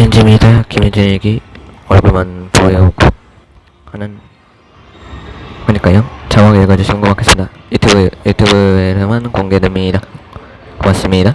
김현진입니다. 김현진 얘기 얼굴만 보여요 하는 그러니까요. 자막 읽어주시면 고맙겠습니다. 유튜브 유튜브에만 공개됩니다. 고맙습니다.